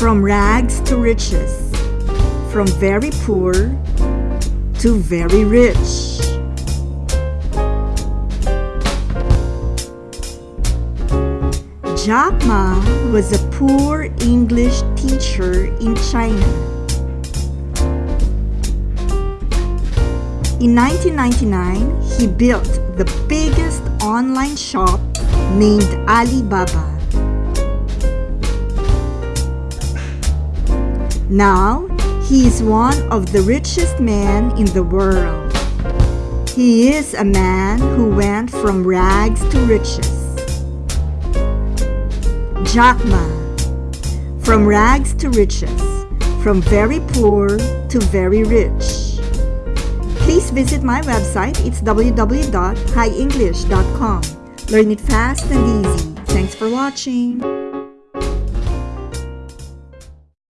From rags to riches, from very poor to very rich. Jack Ma was a poor English teacher in China. In 1999, he built the biggest online shop named Alibaba. Now, he is one of the richest men in the world. He is a man who went from rags to riches. Jack Ma. From rags to riches, from very poor to very rich. Please visit my website. It's www.highenglish.com. Learn it fast and easy. Thanks for watching.